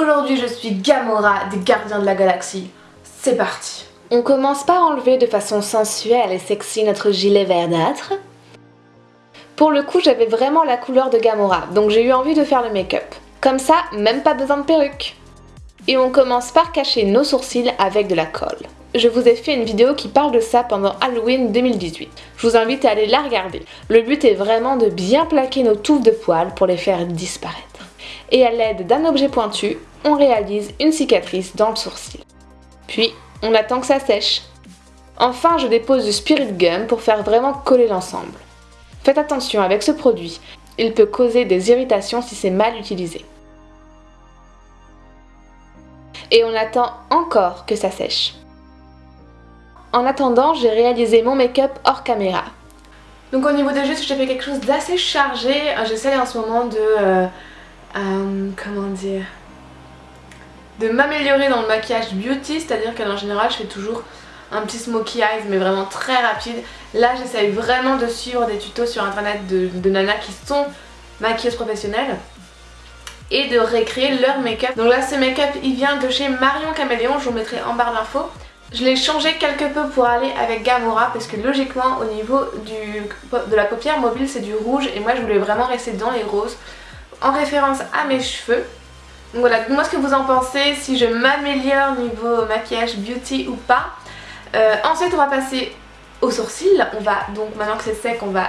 aujourd'hui je suis Gamora des Gardiens de la Galaxie. C'est parti On commence par enlever de façon sensuelle et sexy notre gilet verdâtre. Pour le coup, j'avais vraiment la couleur de Gamora, donc j'ai eu envie de faire le make-up. Comme ça, même pas besoin de perruque. Et on commence par cacher nos sourcils avec de la colle. Je vous ai fait une vidéo qui parle de ça pendant Halloween 2018. Je vous invite à aller la regarder. Le but est vraiment de bien plaquer nos touffes de poils pour les faire disparaître. Et à l'aide d'un objet pointu, on réalise une cicatrice dans le sourcil. Puis, on attend que ça sèche. Enfin, je dépose du Spirit Gum pour faire vraiment coller l'ensemble. Faites attention avec ce produit, il peut causer des irritations si c'est mal utilisé. Et on attend encore que ça sèche. En attendant, j'ai réalisé mon make-up hors caméra. Donc au niveau des gestes, j'ai fait quelque chose d'assez chargé. J'essaie en ce moment de... Euh, euh, comment dire de m'améliorer dans le maquillage beauty, c'est-à-dire qu'en général je fais toujours un petit smokey eyes mais vraiment très rapide. Là j'essaye vraiment de suivre des tutos sur internet de, nanas qui sont maquilleuses professionnelles et de récréer leur make-up. Donc là ce make-up il vient de chez Marion Caméléon, je vous mettrai en barre d'infos. Je l'ai changé quelque peu pour aller avec Gamora parce que logiquement au niveau de la paupière mobile c'est du rouge et moi je voulais vraiment rester dans les roses en référence à mes cheveux. Donc voilà, dites-moi ce que vous en pensez, si je m'améliore niveau maquillage beauty ou pas. Euh, ensuite on va passer aux sourcils, on va donc maintenant que c'est sec on va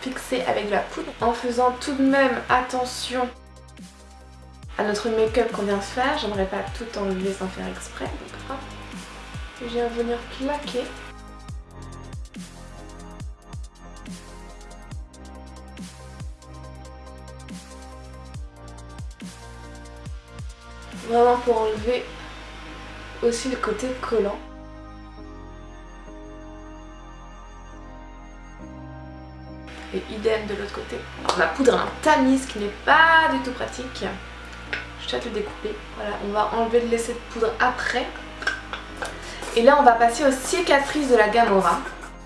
fixer avec de la poudre en faisant tout de même attention à notre make-up qu'on vient de faire, j'aimerais pas tout enlever sans faire exprès donc hop, je viens venir claquer Vraiment pour enlever aussi le côté collant. Et idem de l'autre côté. ma poudre un tamise qui n'est pas du tout pratique. Je vais te le découper. Voilà, on va enlever le laisser de poudre après. Et là on va passer aux cicatrices de la Gamora.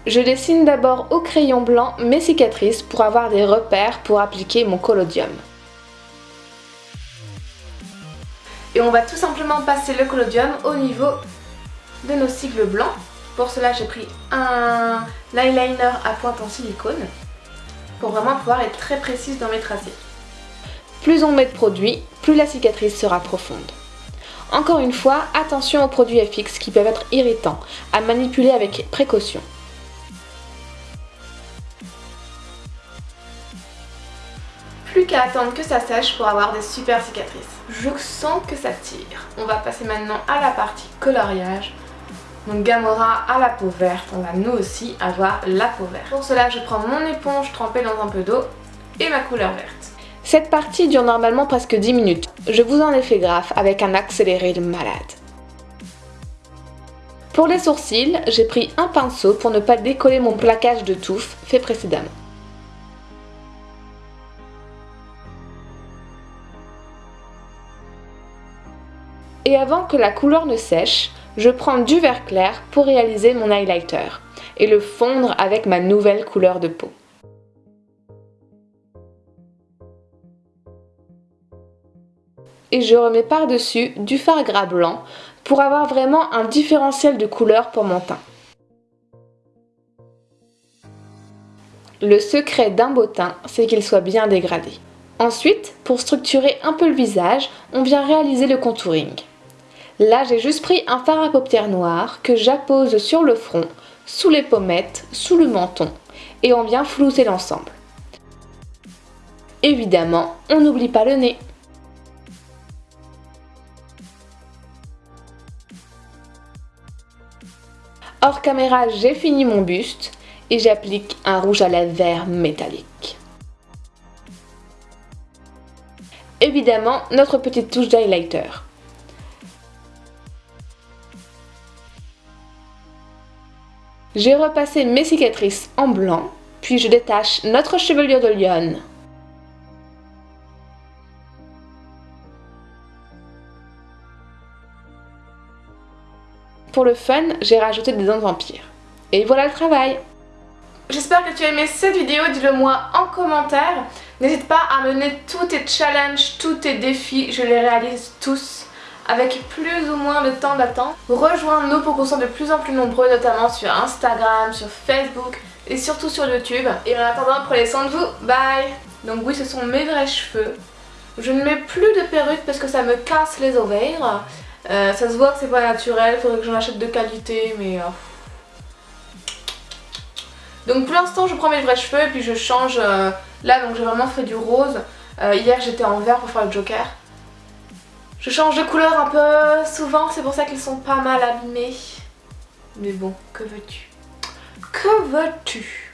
Je dessine d'abord au crayon blanc mes cicatrices pour avoir des repères pour appliquer mon collodium. Et on va tout simplement passer le collodium au niveau de nos cicles blancs. Pour cela j'ai pris un eyeliner à pointe en silicone pour vraiment pouvoir être très précise dans mes tracés. Plus on met de produit, plus la cicatrice sera profonde. Encore une fois, attention aux produits FX qui peuvent être irritants, à manipuler avec précaution. Plus qu'à attendre que ça sèche pour avoir des super cicatrices. Je sens que ça tire. On va passer maintenant à la partie coloriage. Donc Gamora a la peau verte, on va nous aussi avoir la peau verte. Pour cela, je prends mon éponge trempée dans un peu d'eau et ma couleur verte. Cette partie dure normalement presque 10 minutes. Je vous en ai fait graphe avec un accéléré de malade. Pour les sourcils, j'ai pris un pinceau pour ne pas décoller mon plaquage de touffe fait précédemment. Et avant que la couleur ne sèche, je prends du vert clair pour réaliser mon highlighter et le fondre avec ma nouvelle couleur de peau. Et je remets par-dessus du fard gras blanc pour avoir vraiment un différentiel de couleur pour mon teint. Le secret d'un beau teint, c'est qu'il soit bien dégradé. Ensuite, pour structurer un peu le visage, on vient réaliser le contouring. Là, j'ai juste pris un fard à paupières noir que j'appose sur le front, sous les pommettes, sous le menton et on vient flouter l'ensemble. Évidemment, on n'oublie pas le nez. Hors caméra, j'ai fini mon buste et j'applique un rouge à lèvres vert métallique. Évidemment, notre petite touche d'highlighter. J'ai repassé mes cicatrices en blanc, puis je détache notre chevelure de lionne. Pour le fun, j'ai rajouté des dents de vampire. Et voilà le travail J'espère que tu as aimé cette vidéo, dis-le moi en commentaire. N'hésite pas à mener tous tes challenges, tous tes défis, je les réalise tous avec plus ou moins de temps d'attente. Rejoins-nous pour qu'on soit de plus en plus nombreux, notamment sur Instagram, sur Facebook et surtout sur YouTube. Et en attendant, prenez soin de vous, bye Donc oui, ce sont mes vrais cheveux. Je ne mets plus de perruque parce que ça me casse les ovaires. Euh, ça se voit que c'est pas naturel, faudrait que j'en achète de qualité, mais... Euh, donc pour l'instant je prends mes vrais cheveux et puis je change euh, là donc j'ai vraiment fait du rose. Hier j'étais en vert pour faire le joker. Je change de couleur un peu souvent c'est pour ça qu'ils sont pas mal abîmés. Mais bon que veux-tu? Que veux-tu?